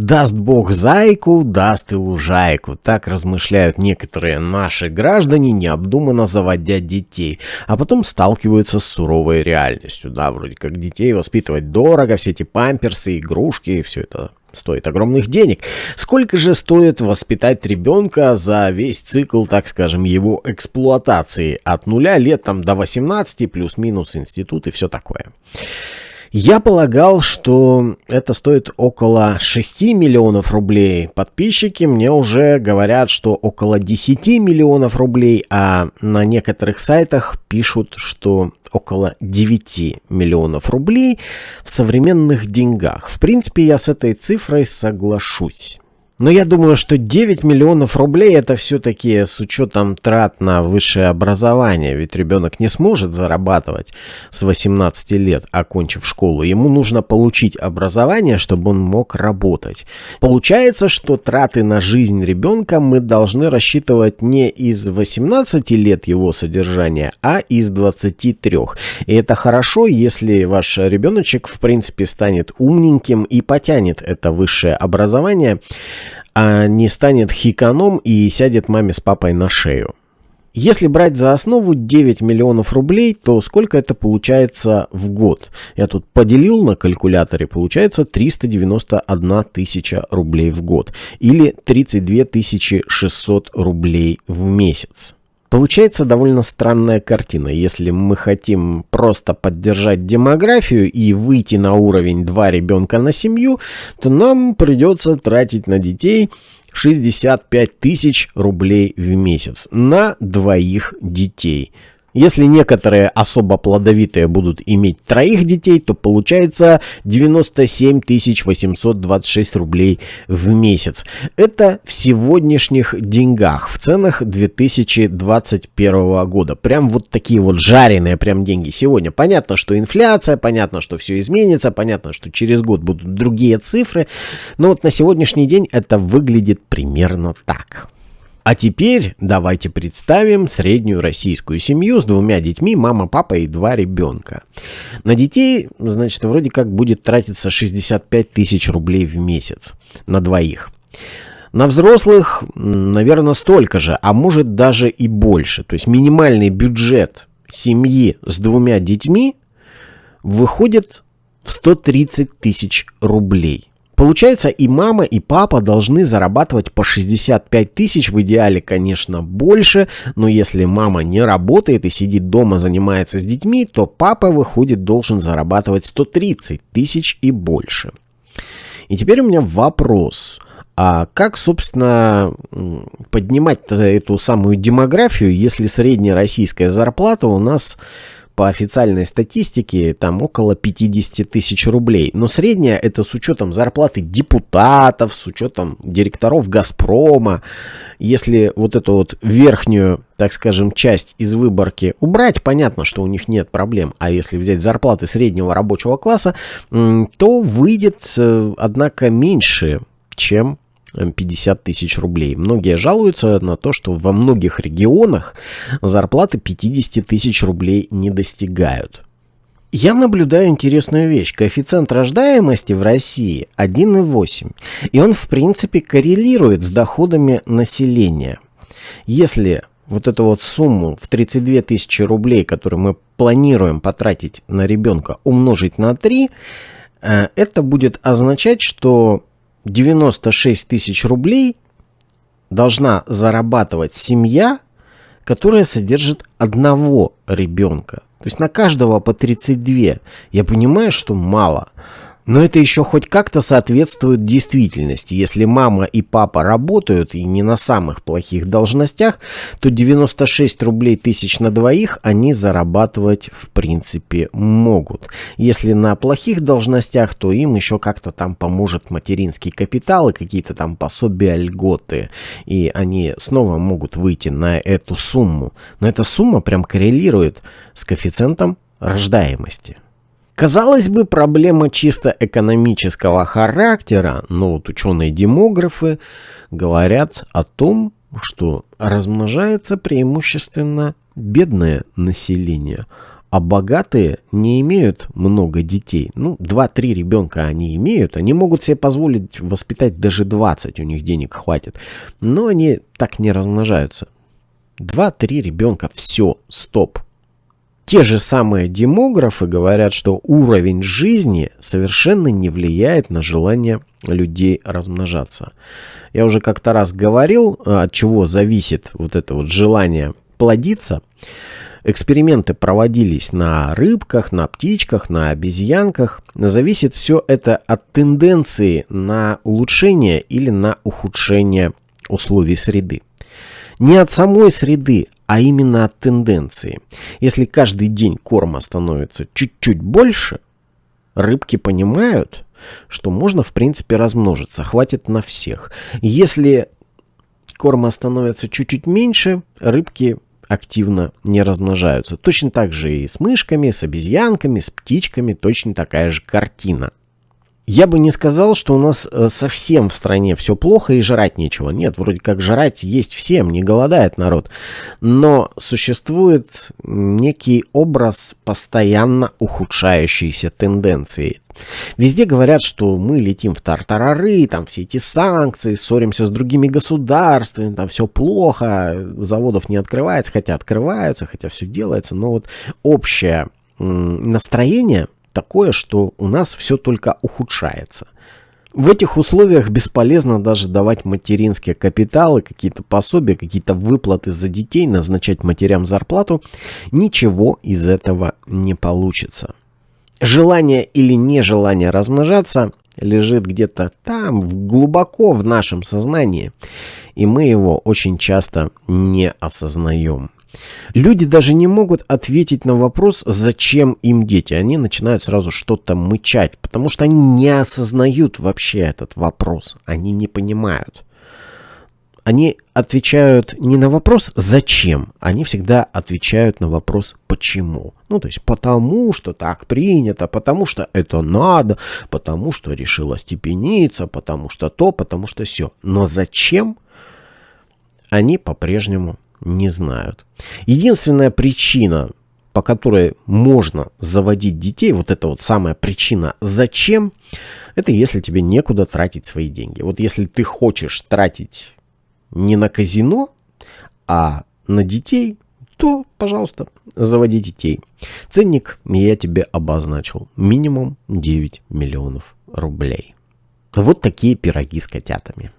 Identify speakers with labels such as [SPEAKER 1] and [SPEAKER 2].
[SPEAKER 1] Даст Бог зайку, даст и лужайку. Так размышляют некоторые наши граждане, необдуманно заводя детей, а потом сталкиваются с суровой реальностью. Да, вроде как детей воспитывать дорого, все эти памперсы, игрушки, все это стоит огромных денег. Сколько же стоит воспитать ребенка за весь цикл, так скажем, его эксплуатации? От нуля лет там до 18, плюс-минус институт и все такое. Я полагал, что это стоит около 6 миллионов рублей. Подписчики мне уже говорят, что около 10 миллионов рублей, а на некоторых сайтах пишут, что около 9 миллионов рублей в современных деньгах. В принципе, я с этой цифрой соглашусь. Но я думаю, что 9 миллионов рублей это все-таки с учетом трат на высшее образование. Ведь ребенок не сможет зарабатывать с 18 лет, окончив школу. Ему нужно получить образование, чтобы он мог работать. Получается, что траты на жизнь ребенка мы должны рассчитывать не из 18 лет его содержания, а из 23. И это хорошо, если ваш ребеночек в принципе станет умненьким и потянет это высшее образование а не станет хиканом и сядет маме с папой на шею. Если брать за основу 9 миллионов рублей, то сколько это получается в год? Я тут поделил на калькуляторе, получается 391 тысяча рублей в год или 32 600 рублей в месяц. Получается довольно странная картина. Если мы хотим просто поддержать демографию и выйти на уровень два ребенка на семью, то нам придется тратить на детей 65 тысяч рублей в месяц на двоих детей. Если некоторые особо плодовитые будут иметь троих детей, то получается 97 826 рублей в месяц. Это в сегодняшних деньгах, в ценах 2021 года. Прям вот такие вот жареные прям деньги сегодня. Понятно, что инфляция, понятно, что все изменится, понятно, что через год будут другие цифры. Но вот на сегодняшний день это выглядит примерно так. А теперь давайте представим среднюю российскую семью с двумя детьми, мама, папа и два ребенка. На детей, значит, вроде как будет тратиться 65 тысяч рублей в месяц на двоих. На взрослых, наверное, столько же, а может даже и больше. То есть минимальный бюджет семьи с двумя детьми выходит в 130 тысяч рублей. Получается, и мама, и папа должны зарабатывать по 65 тысяч, в идеале, конечно, больше, но если мама не работает и сидит дома, занимается с детьми, то папа, выходит, должен зарабатывать 130 тысяч и больше. И теперь у меня вопрос. А как, собственно, поднимать эту самую демографию, если средняя российская зарплата у нас по официальной статистике там около 50 тысяч рублей. Но средняя это с учетом зарплаты депутатов, с учетом директоров Газпрома. Если вот эту вот верхнюю, так скажем, часть из выборки убрать, понятно, что у них нет проблем. А если взять зарплаты среднего рабочего класса, то выйдет, э, однако, меньше, чем 50 тысяч рублей. Многие жалуются на то, что во многих регионах зарплаты 50 тысяч рублей не достигают. Я наблюдаю интересную вещь. Коэффициент рождаемости в России 1,8. И он, в принципе, коррелирует с доходами населения. Если вот эту вот сумму в 32 тысячи рублей, которую мы планируем потратить на ребенка, умножить на 3, э, это будет означать, что 96 тысяч рублей должна зарабатывать семья, которая содержит одного ребенка. То есть на каждого по 32. Я понимаю, что мало. Но это еще хоть как-то соответствует действительности. Если мама и папа работают и не на самых плохих должностях, то 96 рублей тысяч на двоих они зарабатывать в принципе могут. Если на плохих должностях, то им еще как-то там поможет материнский капитал и какие-то там пособия, льготы. И они снова могут выйти на эту сумму. Но эта сумма прям коррелирует с коэффициентом рождаемости. Казалось бы, проблема чисто экономического характера, но вот ученые-демографы говорят о том, что размножается преимущественно бедное население, А богатые не имеют много детей. Ну, 2-3 ребенка они имеют. Они могут себе позволить воспитать даже 20, у них денег хватит. Но они так не размножаются. 2-3 ребенка, все, стоп. Те же самые демографы говорят, что уровень жизни совершенно не влияет на желание людей размножаться. Я уже как-то раз говорил, от чего зависит вот это вот желание плодиться. Эксперименты проводились на рыбках, на птичках, на обезьянках. Зависит все это от тенденции на улучшение или на ухудшение условий среды. Не от самой среды, а именно от тенденции. Если каждый день корма становится чуть-чуть больше, рыбки понимают, что можно в принципе размножиться, хватит на всех. Если корма становится чуть-чуть меньше, рыбки активно не размножаются. Точно так же и с мышками, с обезьянками, с птичками, точно такая же картина. Я бы не сказал, что у нас э, совсем в стране все плохо и жрать нечего. Нет, вроде как жрать есть всем, не голодает народ. Но существует некий образ постоянно ухудшающейся тенденции. Везде говорят, что мы летим в тартарары, там все эти санкции, ссоримся с другими государствами, там все плохо, заводов не открывается, хотя открываются, хотя все делается. Но вот общее настроение такое, что у нас все только ухудшается. В этих условиях бесполезно даже давать материнские капиталы, какие-то пособия, какие-то выплаты за детей, назначать матерям зарплату. Ничего из этого не получится. Желание или нежелание размножаться лежит где-то там, глубоко в нашем сознании, и мы его очень часто не осознаем. Люди даже не могут ответить на вопрос, зачем им дети. Они начинают сразу что-то мычать, потому что они не осознают вообще этот вопрос. Они не понимают. Они отвечают не на вопрос «зачем?», они всегда отвечают на вопрос «почему?». Ну, то есть потому, что так принято, потому что это надо, потому что решила степениться, потому что то, потому что все. Но зачем? Они по-прежнему не знают. Единственная причина, по которой можно заводить детей, вот это вот самая причина «зачем?», это если тебе некуда тратить свои деньги. Вот если ты хочешь тратить не на казино, а на детей, то, пожалуйста, заводи детей. Ценник я тебе обозначил. Минимум 9 миллионов рублей. Вот такие пироги с котятами.